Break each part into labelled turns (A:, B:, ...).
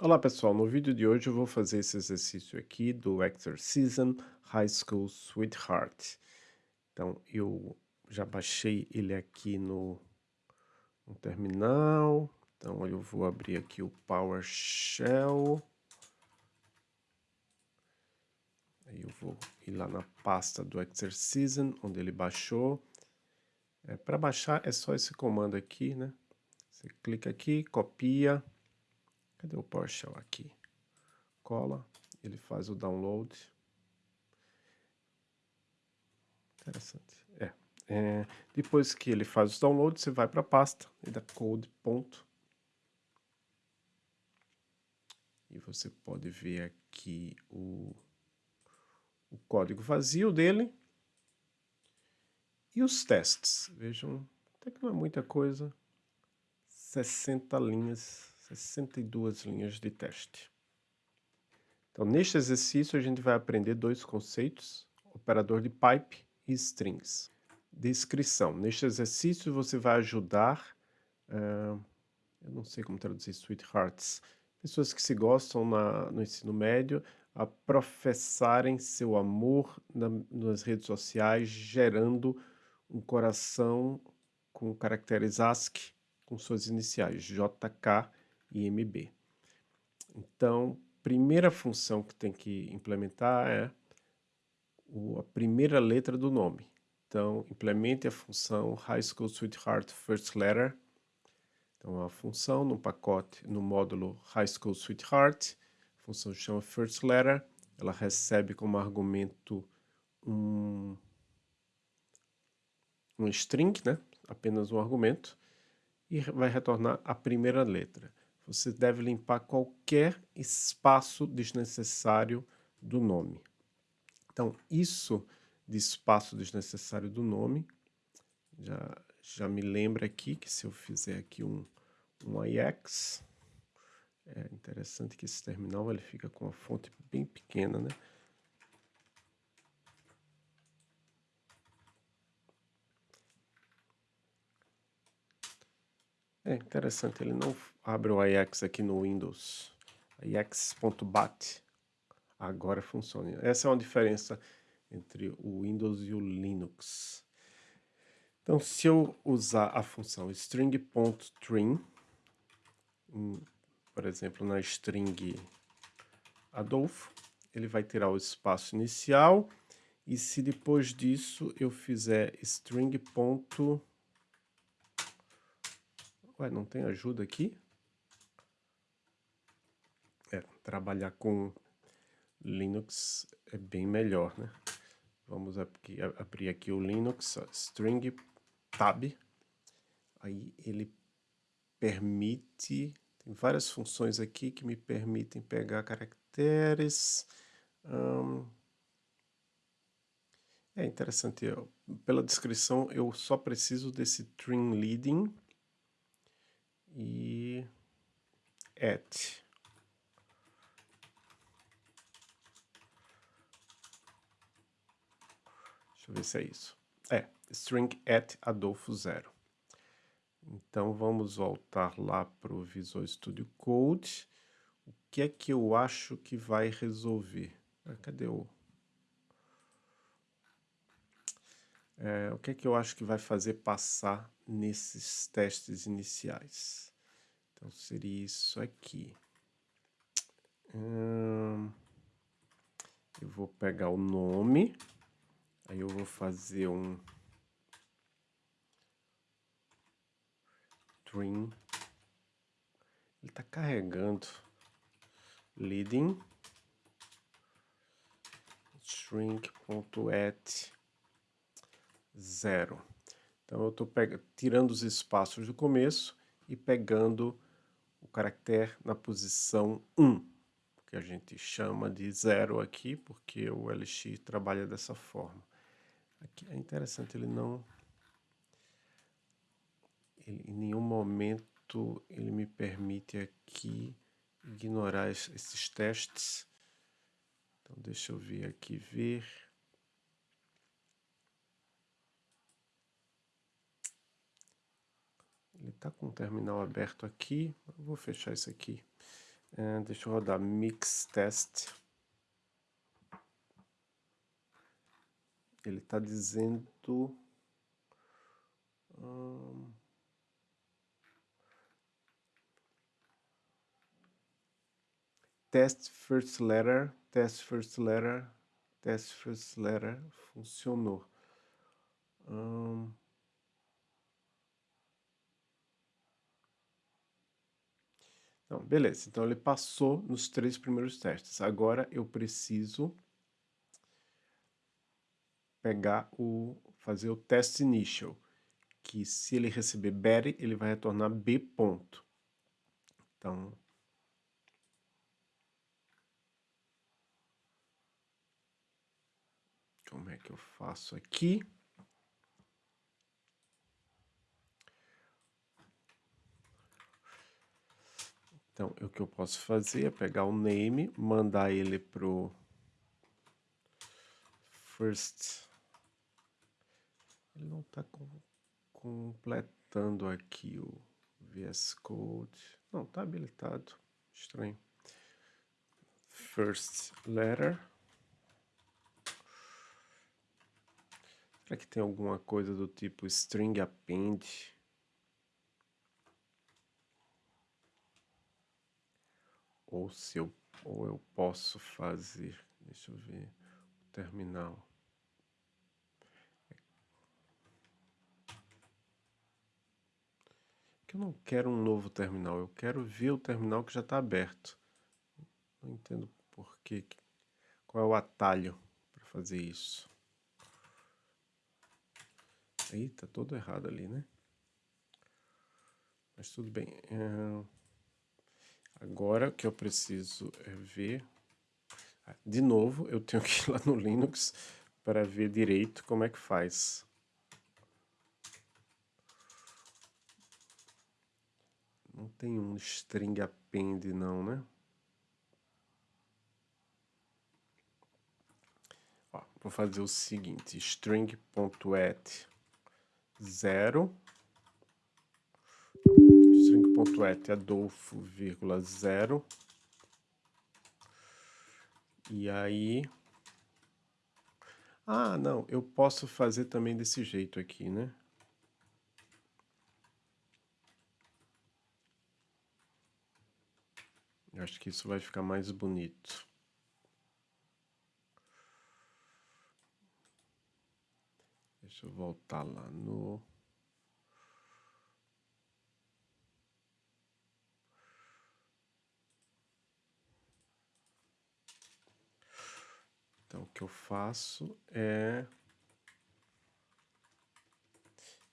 A: Olá pessoal, no vídeo de hoje eu vou fazer esse exercício aqui do Exercism High School Sweetheart. Então eu já baixei ele aqui no, no terminal, então eu vou abrir aqui o PowerShell. Aí eu vou ir lá na pasta do Exercism, onde ele baixou. É, Para baixar é só esse comando aqui, né? Você clica aqui, copia Cadê o PowerShell aqui? Cola, ele faz o download. Interessante. É. é depois que ele faz o download, você vai para a pasta e dá code ponto. E você pode ver aqui o, o código vazio dele. E os testes. Vejam, até que não é muita coisa. 60 linhas 62 linhas de teste. Então, neste exercício, a gente vai aprender dois conceitos, operador de pipe e strings. Descrição. Neste exercício, você vai ajudar, uh, eu não sei como traduzir sweethearts, pessoas que se gostam na, no ensino médio, a professarem seu amor na, nas redes sociais, gerando um coração com caracteres ASCII com suas iniciais, JK IMB. Então, primeira função que tem que implementar é o, a primeira letra do nome. Então, implemente a função High School Sweetheart First Letter. Então, a função no pacote, no módulo High School Sweetheart, a função chama First Letter, ela recebe como argumento um, um string, né? apenas um argumento, e vai retornar a primeira letra você deve limpar qualquer espaço desnecessário do nome. Então, isso de espaço desnecessário do nome, já, já me lembra aqui que se eu fizer aqui um, um IX, é interessante que esse terminal ele fica com a fonte bem pequena, né? É interessante, ele não abre o Ajax aqui no Windows. Ajax.bat agora funciona. Essa é uma diferença entre o Windows e o Linux. Então, se eu usar a função string.trim, por exemplo, na string Adolfo, ele vai tirar o espaço inicial, e se depois disso eu fizer string.trim, Ué, não tem ajuda aqui? É, trabalhar com Linux é bem melhor, né? Vamos aqui, abrir aqui o Linux, string tab. Aí ele permite, tem várias funções aqui que me permitem pegar caracteres. é interessante, pela descrição eu só preciso desse trim leading e at. Deixa eu ver se é isso. É, string at Adolfo zero. Então vamos voltar lá para o Visual Studio Code. O que é que eu acho que vai resolver? Ah, cadê o... É, o que é que eu acho que vai fazer passar nesses testes iniciais? Então, seria isso aqui. Hum, eu vou pegar o nome, aí eu vou fazer um string. Ele está carregando leading string.at zero. Então eu estou tirando os espaços do começo e pegando o caractere na posição 1, que a gente chama de zero aqui, porque o LX trabalha dessa forma. Aqui é interessante, ele não... Ele, em nenhum momento ele me permite aqui ignorar esses testes. Então deixa eu ver aqui, ver... Ele está com o terminal aberto aqui. Eu vou fechar isso aqui. É, deixa eu rodar mix test. Ele está dizendo... Hum, test first letter, test first letter, test first letter, funcionou. Hum, Não, beleza. Então ele passou nos três primeiros testes. Agora eu preciso pegar o fazer o teste initial, que se ele receber Betty, ele vai retornar B ponto. Então como é que eu faço aqui? Então, o que eu posso fazer é pegar o name, mandar ele pro first. Ele não está com, completando aqui o VS Code. Não, está habilitado. Estranho. First letter. Será que tem alguma coisa do tipo string append? Ou se eu, ou eu posso fazer, deixa eu ver, o terminal. Que eu não quero um novo terminal, eu quero ver o terminal que já está aberto. Não entendo por quê, qual é o atalho para fazer isso. Aí todo errado ali, né? Mas tudo bem. É... Agora o que eu preciso é ver... De novo, eu tenho que ir lá no Linux para ver direito como é que faz. Não tem um string append não, né? Ó, vou fazer o seguinte, string.at 0 string.et Adolfo, zero. E aí... Ah, não, eu posso fazer também desse jeito aqui, né? Eu acho que isso vai ficar mais bonito. Deixa eu voltar lá no... que eu faço é...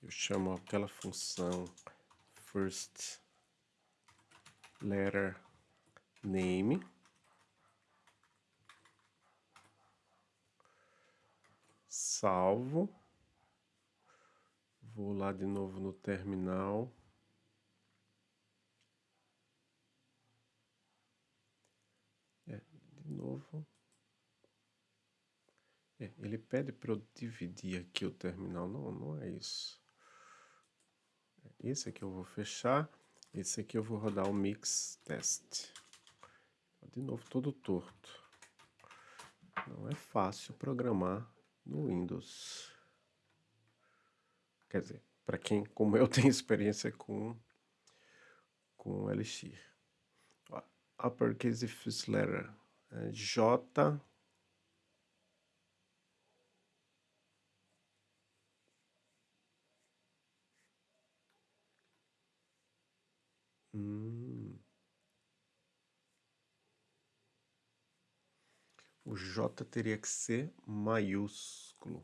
A: Eu chamo aquela função first letter name. Salvo. Vou lá de novo no terminal. É, de novo. É, ele pede para eu dividir aqui o terminal. Não, não é isso. Esse aqui eu vou fechar. Esse aqui eu vou rodar o mix test. De novo, todo torto. Não é fácil programar no Windows. Quer dizer, para quem, como eu, tem experiência com, com Elixir. Uppercase first letter. É J Hum. O J teria que ser maiúsculo.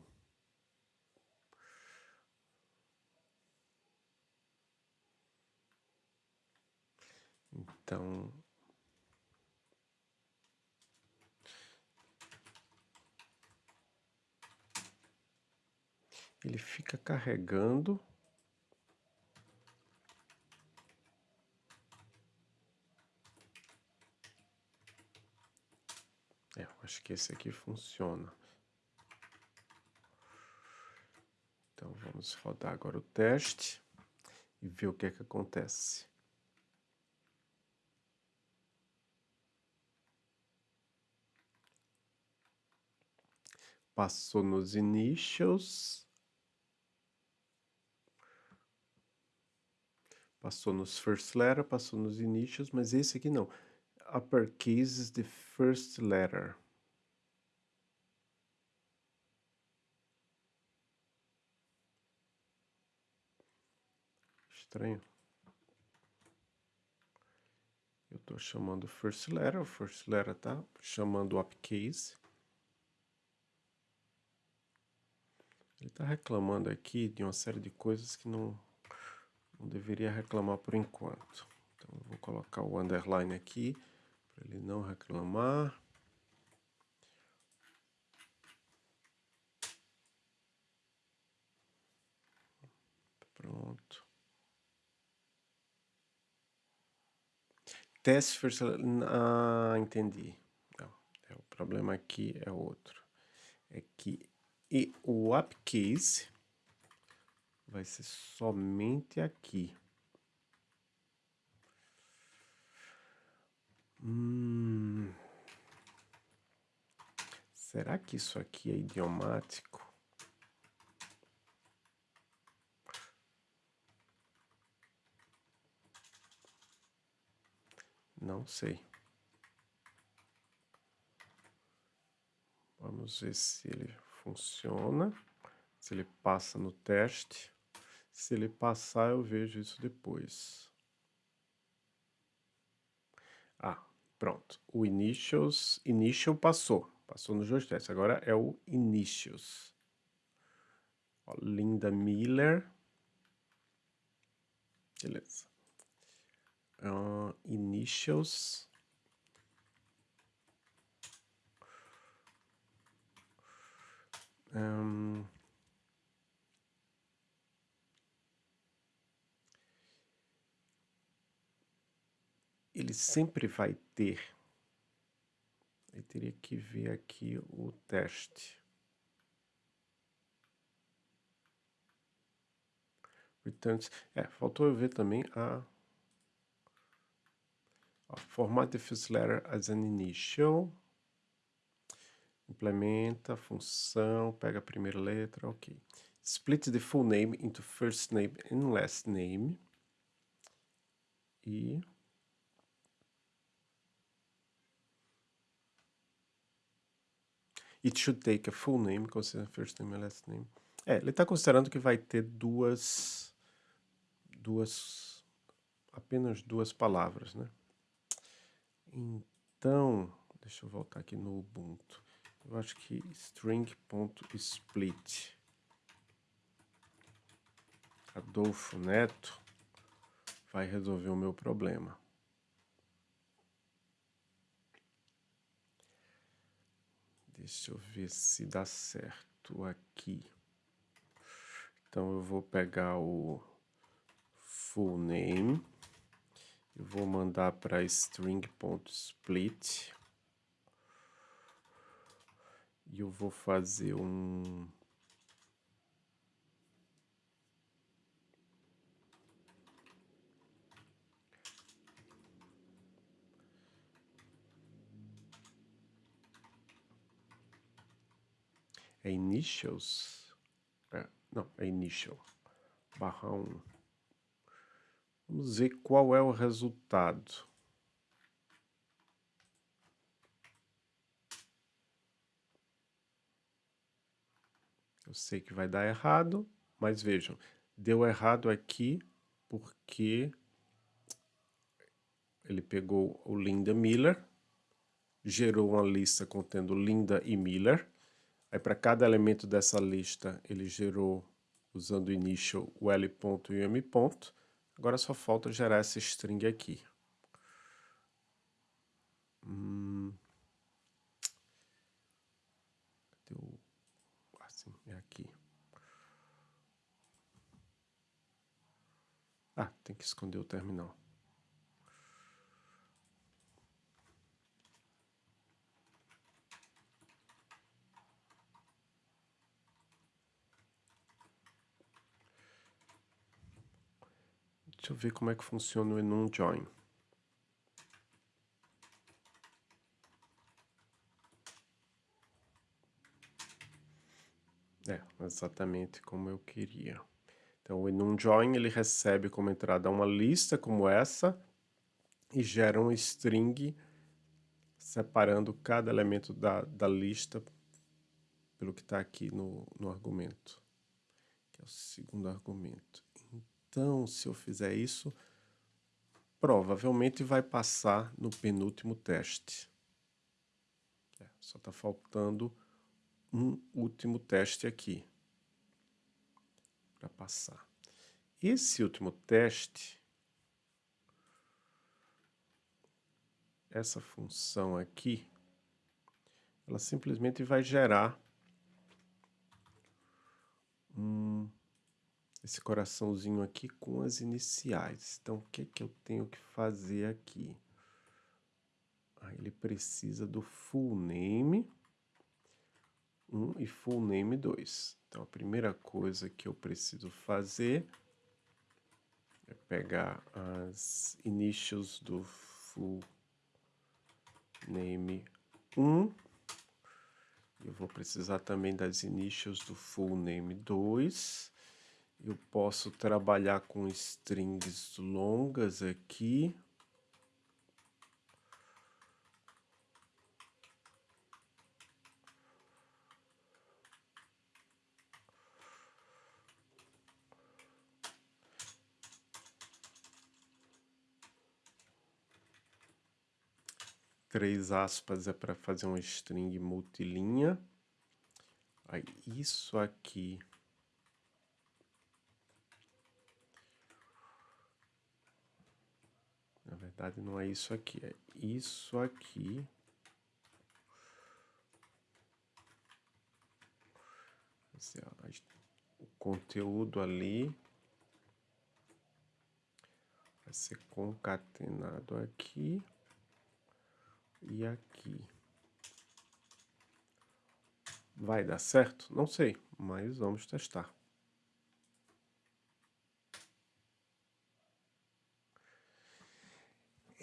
A: Então, ele fica carregando Acho que esse aqui funciona. Então vamos rodar agora o teste e ver o que é que acontece. Passou nos initials. Passou nos first letter, passou nos initials, mas esse aqui não. Uppercase is the first letter. Estranho. Eu estou chamando first letter, o first letter tá chamando uppercase. Ele está reclamando aqui de uma série de coisas que não, não deveria reclamar por enquanto. Então, vou colocar o underline aqui, para ele não reclamar. Pronto. Teste first... Ah, entendi. Não, é, o problema aqui é outro. É que e o upcase vai ser somente aqui. Hum, será que isso aqui é idiomático? Não sei. Vamos ver se ele funciona, se ele passa no teste. Se ele passar, eu vejo isso depois. Ah, pronto. O initials, initial passou. Passou dois testes. Agora é o initials. Ó, Linda Miller. Beleza. Uh, initials. Um, ele sempre vai ter. Eu teria que ver aqui o teste. Returns. É, faltou eu ver também a, a format the first letter as an initial implementa, função, pega a primeira letra, ok. Split the full name into first name and last name. E... It should take a full name, consider first name and last name. É, ele está considerando que vai ter duas, duas, apenas duas palavras, né? Então, deixa eu voltar aqui no Ubuntu. Eu acho que string.split Adolfo Neto vai resolver o meu problema. Deixa eu ver se dá certo aqui. Então eu vou pegar o full name, eu vou mandar para string.split e eu vou fazer um... É initials? É, não, é initial. Barra 1. Vamos ver qual é o resultado. Eu sei que vai dar errado, mas vejam, deu errado aqui porque ele pegou o Linda Miller, gerou uma lista contendo Linda e Miller, aí para cada elemento dessa lista ele gerou usando o initial o L ponto e o M ponto, agora só falta gerar essa string aqui. Hum, assim, é aqui. Ah, tem que esconder o terminal. Deixa eu ver como é que funciona o enum join. É, exatamente como eu queria. Então, o enum join ele recebe como entrada uma lista como essa e gera um string separando cada elemento da, da lista pelo que está aqui no, no argumento, que é o segundo argumento. Então, se eu fizer isso, provavelmente vai passar no penúltimo teste. É, só está faltando um último teste aqui para passar. Esse último teste, essa função aqui, ela simplesmente vai gerar um, esse coraçãozinho aqui com as iniciais. Então, o que, que eu tenho que fazer aqui? Ah, ele precisa do full name 1 e full name 2. Então, a primeira coisa que eu preciso fazer é pegar as initials do full name 1. Eu vou precisar também das initials do full name 2. Eu posso trabalhar com strings longas aqui. três aspas é para fazer uma string multilinha. Aí, isso aqui... Na verdade, não é isso aqui, é isso aqui. Ó, o conteúdo ali vai ser concatenado aqui e aqui. Vai dar certo? Não sei, mas vamos testar.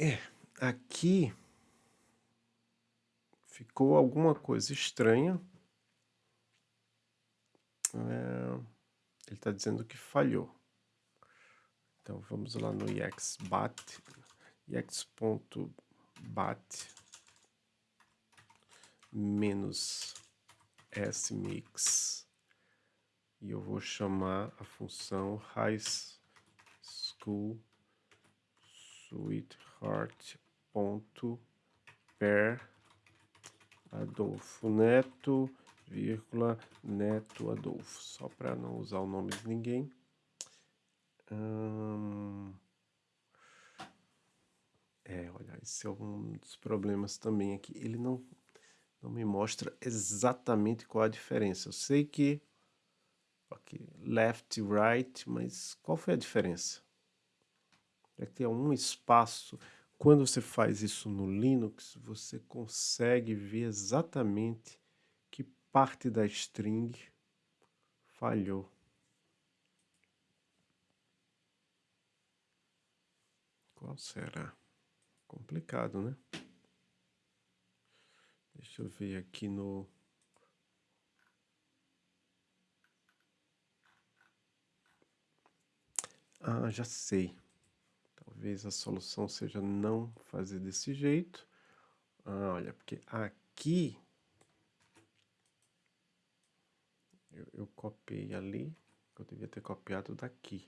A: É, aqui ficou alguma coisa estranha. É, ele está dizendo que falhou. Então vamos lá no exbat, ex.bat menos smix e eu vou chamar a função high school sweetheart ponto. Per. Adolfo Neto vírgula Neto Adolfo. Só para não usar o nome de ninguém. Hum... é olha esse é um dos problemas também aqui. Ele não não me mostra exatamente qual a diferença. Eu sei que aqui, left right, mas qual foi a diferença? É que tem um espaço. Quando você faz isso no Linux, você consegue ver exatamente que parte da string falhou. Qual será? Complicado, né? Deixa eu ver aqui no... Ah, já sei. Talvez a solução seja não fazer desse jeito. Ah, olha, porque aqui... Eu, eu copiei ali, eu devia ter copiado daqui.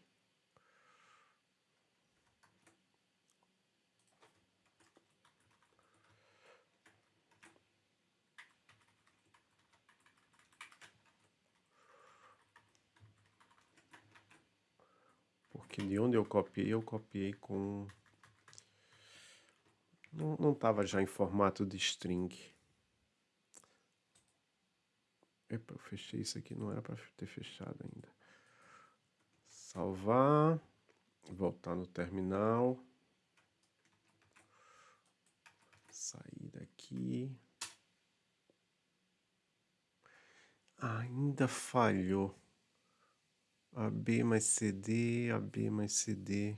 A: Que de onde eu copiei, eu copiei com... Não estava já em formato de string. Epa, eu fechei isso aqui, não era para ter fechado ainda. Salvar, voltar no terminal. Sair daqui. Ainda falhou. AB mais CD, AB mais CD.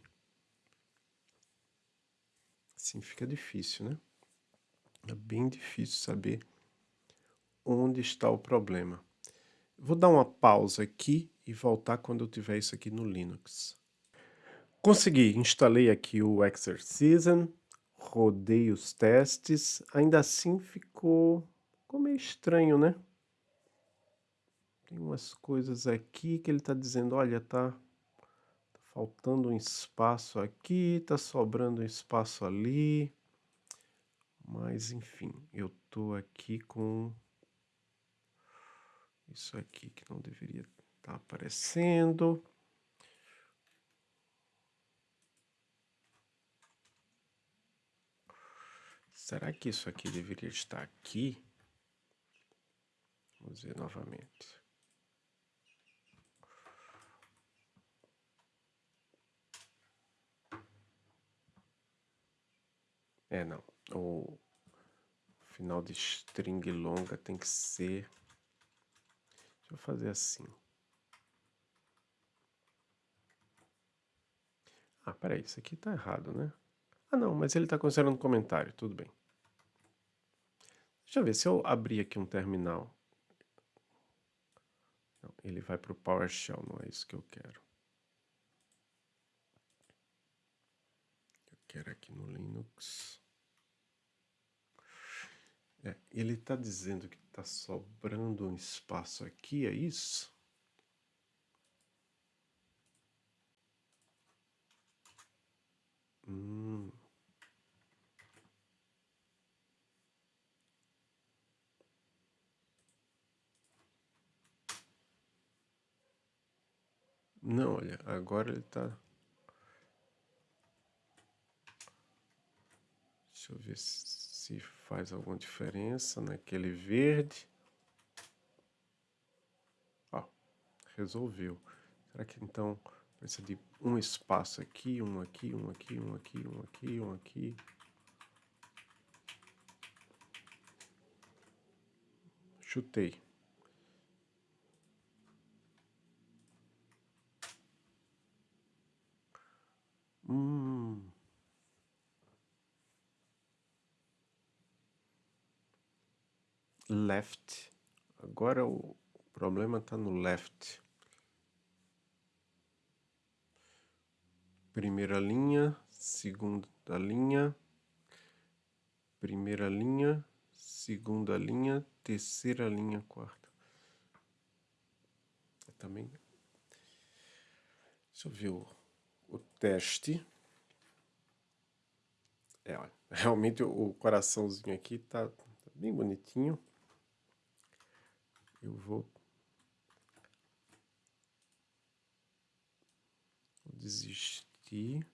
A: Assim fica difícil, né? É bem difícil saber onde está o problema. Vou dar uma pausa aqui e voltar quando eu tiver isso aqui no Linux. Consegui, instalei aqui o Exercism, rodei os testes, ainda assim ficou, ficou meio estranho, né? Tem umas coisas aqui que ele está dizendo, olha, tá, tá faltando um espaço aqui, tá sobrando um espaço ali. Mas, enfim, eu tô aqui com isso aqui que não deveria estar tá aparecendo. Será que isso aqui deveria estar aqui? Vamos ver novamente. É, não. O final de string longa tem que ser... Deixa eu fazer assim. Ah, peraí, isso aqui tá errado, né? Ah, não, mas ele está considerando comentário, tudo bem. Deixa eu ver, se eu abrir aqui um terminal... Não, ele vai para o PowerShell, não é isso que eu quero. Eu quero aqui no Linux... É, ele está dizendo que está sobrando um espaço aqui, é isso? Hum. Não, olha, agora ele está... Deixa eu ver se faz alguma diferença naquele verde. Ó, resolveu. Será que então precisa de um espaço aqui, um aqui, um aqui, um aqui, um aqui, um aqui? Chutei. Hum... left. Agora o problema está no left. Primeira linha, segunda linha, primeira linha, segunda linha, terceira linha, quarta. também. Deixa eu ver o, o teste. É, olha, realmente o coraçãozinho aqui tá, tá bem bonitinho eu vou desistir.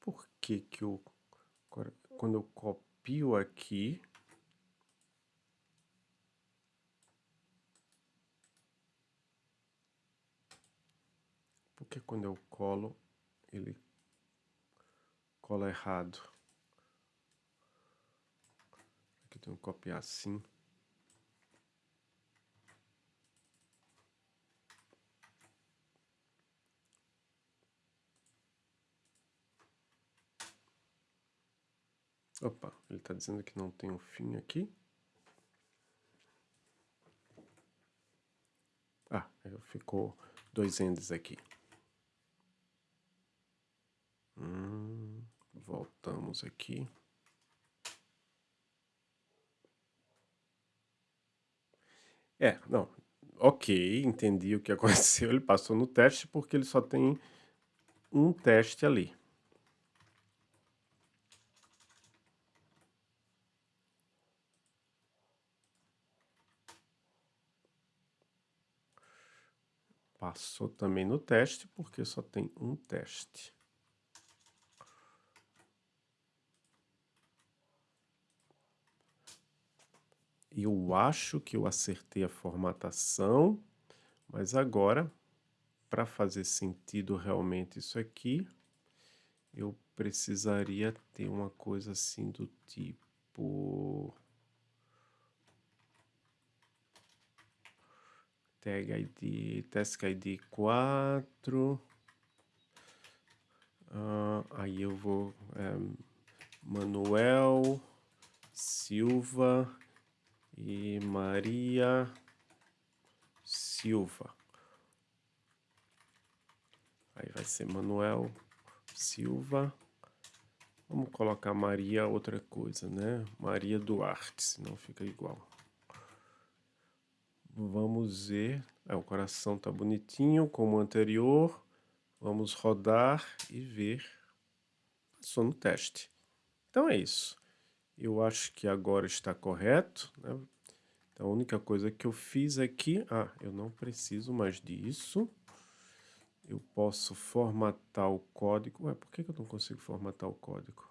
A: Por que que eu, quando eu copio aqui, porque quando eu colo, ele cola errado. Aqui tenho que copiar assim. Opa, ele está dizendo que não tem um fim aqui. Ah, ficou dois endes aqui. Hum, voltamos aqui. É, não, ok, entendi o que aconteceu. Ele passou no teste porque ele só tem um teste ali. Passou também no teste, porque só tem um teste. Eu acho que eu acertei a formatação, mas agora, para fazer sentido realmente isso aqui, eu precisaria ter uma coisa assim do tipo... tag ID, task ID 4. Uh, aí eu vou é, Manuel Silva e Maria Silva. Aí vai ser Manuel Silva. Vamos colocar Maria outra coisa, né? Maria Duarte, senão fica igual. Vamos ver. É, o coração tá bonitinho, como o anterior. Vamos rodar e ver. Passou no teste. Então é isso. Eu acho que agora está correto. Né? Então a única coisa que eu fiz aqui... Ah, eu não preciso mais disso. Eu posso formatar o código. Ué, por que eu não consigo formatar o código?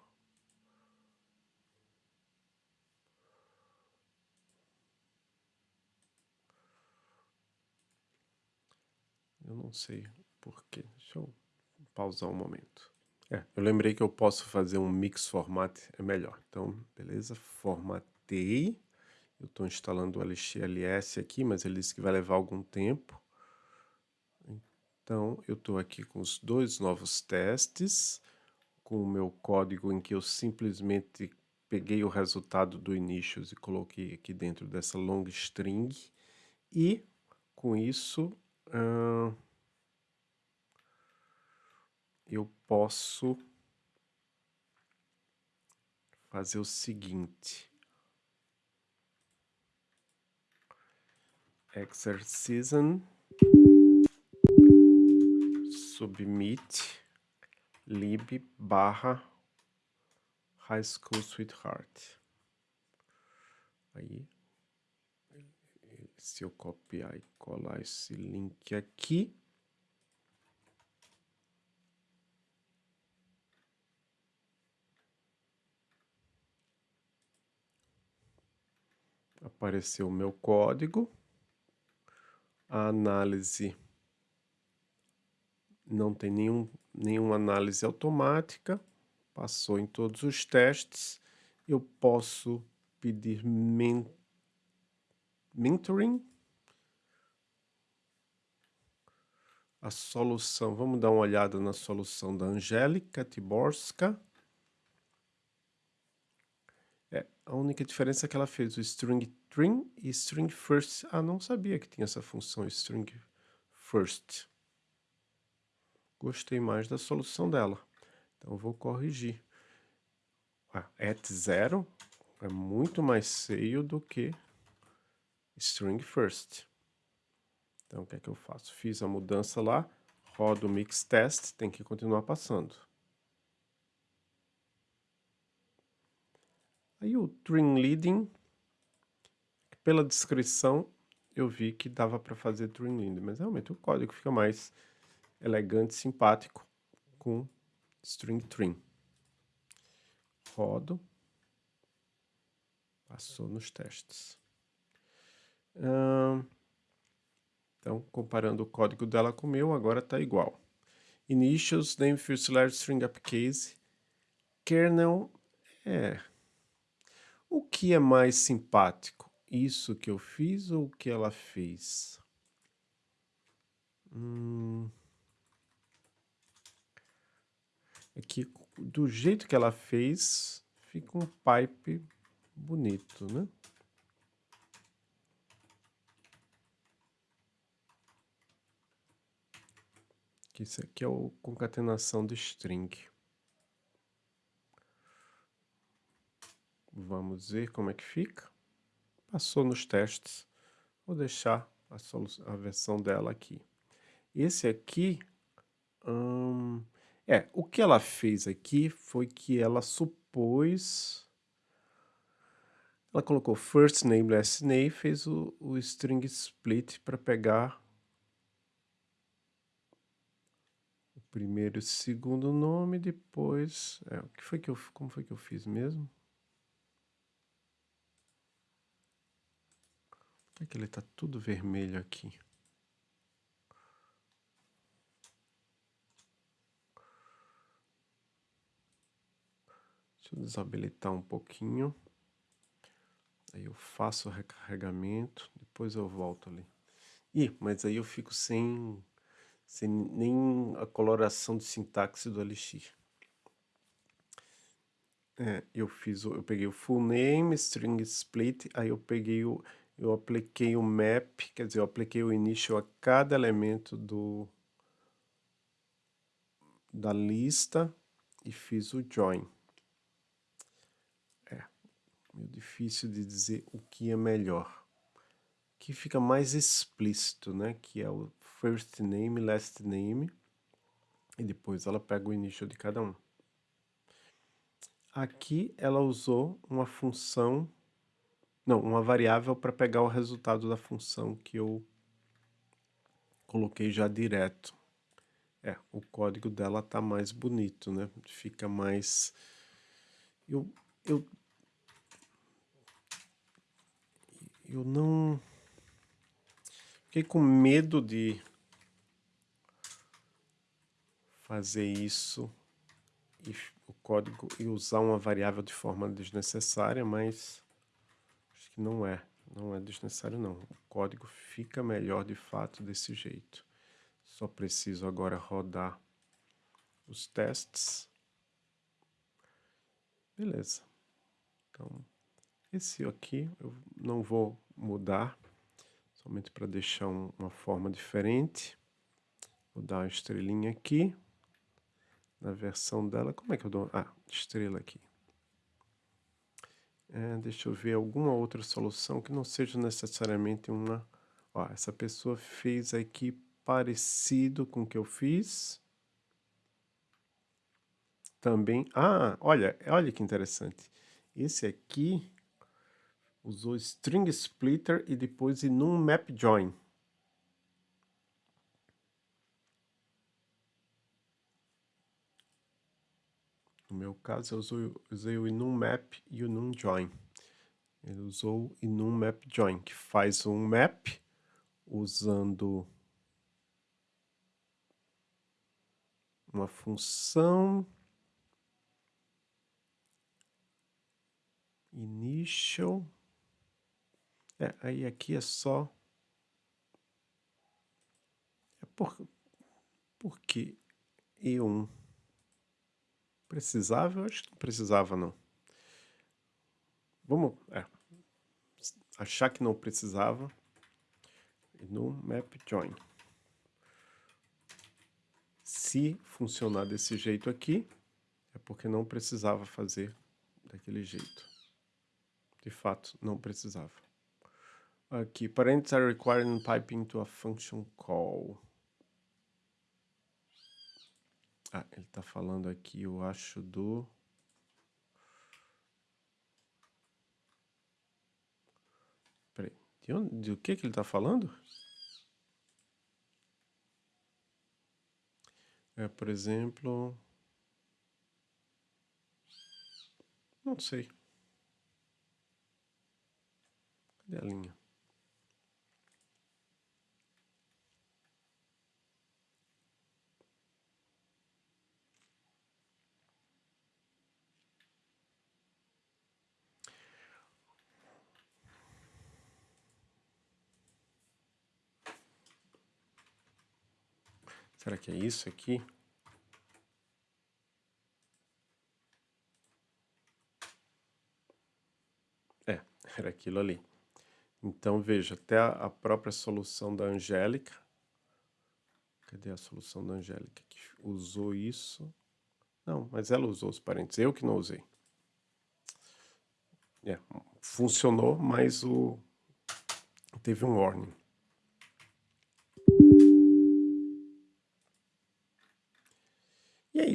A: Eu não sei por quê. Deixa eu pausar um momento. É, eu lembrei que eu posso fazer um mix format, é melhor. Então, beleza, formatei. Eu estou instalando o LXLS aqui, mas ele disse que vai levar algum tempo. Então, eu estou aqui com os dois novos testes, com o meu código em que eu simplesmente peguei o resultado do initials e coloquei aqui dentro dessa long string. E, com isso, eu posso fazer o seguinte. Exercism submit lib barra high school sweetheart. Aí, se eu copiar e colar esse link aqui, apareceu o meu código, a análise não tem nenhum, nenhuma análise automática, passou em todos os testes, eu posso pedir men mentoring, a solução, vamos dar uma olhada na solução da Angélica Tiborska, é, a única diferença é que ela fez o string trim e string first. Ah, não sabia que tinha essa função string first. Gostei mais da solução dela. Então, vou corrigir. Ah, at zero é muito mais feio do que string first. Então, o que é que eu faço? Fiz a mudança lá, rodo o mix test, tem que continuar passando. Aí o Dream Leading, pela descrição, eu vi que dava para fazer Dream Leading, mas realmente o código fica mais elegante, simpático com String Trim. Rodo. Passou nos testes. Então, comparando o código dela com o meu, agora está igual. Initials, name, first letter, string uppercase. Kernel, é, o que é mais simpático? Isso que eu fiz ou o que ela fez? Hum... É que do jeito que ela fez, fica um pipe bonito, né? Que isso aqui é o concatenação de string. Vamos ver como é que fica. Passou nos testes. Vou deixar a, a versão dela aqui. Esse aqui... Hum, é, o que ela fez aqui foi que ela supôs... Ela colocou first name, last name, fez o, o string split para pegar o primeiro e segundo nome, depois... É, o que foi que eu, como foi que eu fiz mesmo? Por que ele está tudo vermelho aqui? Deixa eu desabilitar um pouquinho. Aí eu faço o recarregamento, depois eu volto ali. Ih, mas aí eu fico sem, sem nem a coloração de sintaxe do Elixir. é, eu fiz, eu peguei o full name, string split, aí eu peguei o, eu apliquei o map, quer dizer, eu apliquei o initial a cada elemento do, da lista e fiz o join. É, meio difícil de dizer o que é melhor. Que fica mais explícito, né? Que é o first name, last name. E depois ela pega o initial de cada um. Aqui ela usou uma função, não, uma variável para pegar o resultado da função que eu coloquei já direto. É, o código dela tá mais bonito, né? Fica mais... Eu, eu, eu não... Fiquei com medo de fazer isso e o código e usar uma variável de forma desnecessária, mas acho que não é, não é desnecessário não. O código fica melhor de fato desse jeito. Só preciso agora rodar os testes. Beleza. Então, esse aqui eu não vou mudar, somente para deixar um, uma forma diferente. Vou dar uma estrelinha aqui. Na versão dela, como é que eu dou? Ah, estrela aqui. É, deixa eu ver alguma outra solução que não seja necessariamente uma... Ó, essa pessoa fez aqui parecido com o que eu fiz. Também, ah, olha, olha que interessante. Esse aqui usou string splitter e depois num map join. Meu caso, eu usei, usei o enum map e o num join. Ele usou enum map join, que faz um map usando uma função initial. É, aí aqui é só... É por, por que E1? Precisava? Eu acho que não precisava, não. Vamos é, achar que não precisava. no map join se funcionar desse jeito aqui, é porque não precisava fazer daquele jeito. De fato, não precisava. Aqui, parents are required in piping to a function call. Ah, ele está falando aqui, eu acho, do... Peraí, de, onde, de que, que ele está falando? É, por exemplo... Não sei. Cadê a linha? Será que é isso aqui? É, era aquilo ali. Então, veja, até a própria solução da Angélica, cadê a solução da Angélica que usou isso? Não, mas ela usou os parênteses, eu que não usei. É, funcionou, mas o teve um warning.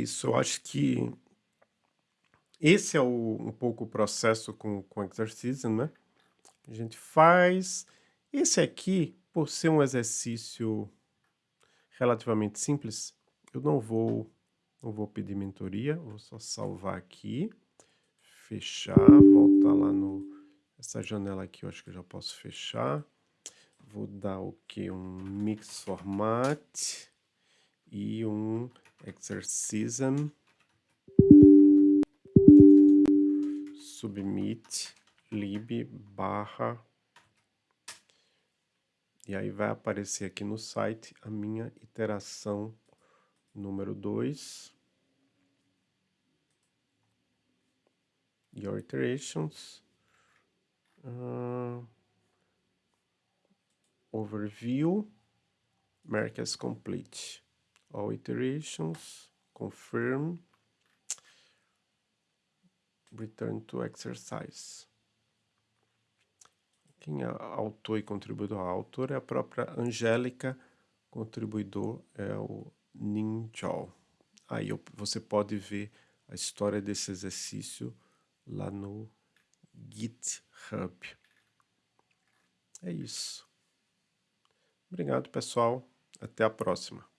A: Isso, eu acho que esse é o, um pouco o processo com, com exercício, né? A gente faz... Esse aqui, por ser um exercício relativamente simples, eu não vou, não vou pedir mentoria, vou só salvar aqui, fechar, voltar lá no... Essa janela aqui eu acho que eu já posso fechar. Vou dar o que? Um mix format e um exercism submit lib barra e aí vai aparecer aqui no site a minha iteração número 2 your iterations. Uh, overview, mark as complete. All iterations, confirm, return to exercise. Quem é autor e contribuidor? A autora é a própria Angélica, contribuidor é o Ninjal. Aí você pode ver a história desse exercício lá no GitHub. É isso. Obrigado, pessoal. Até a próxima.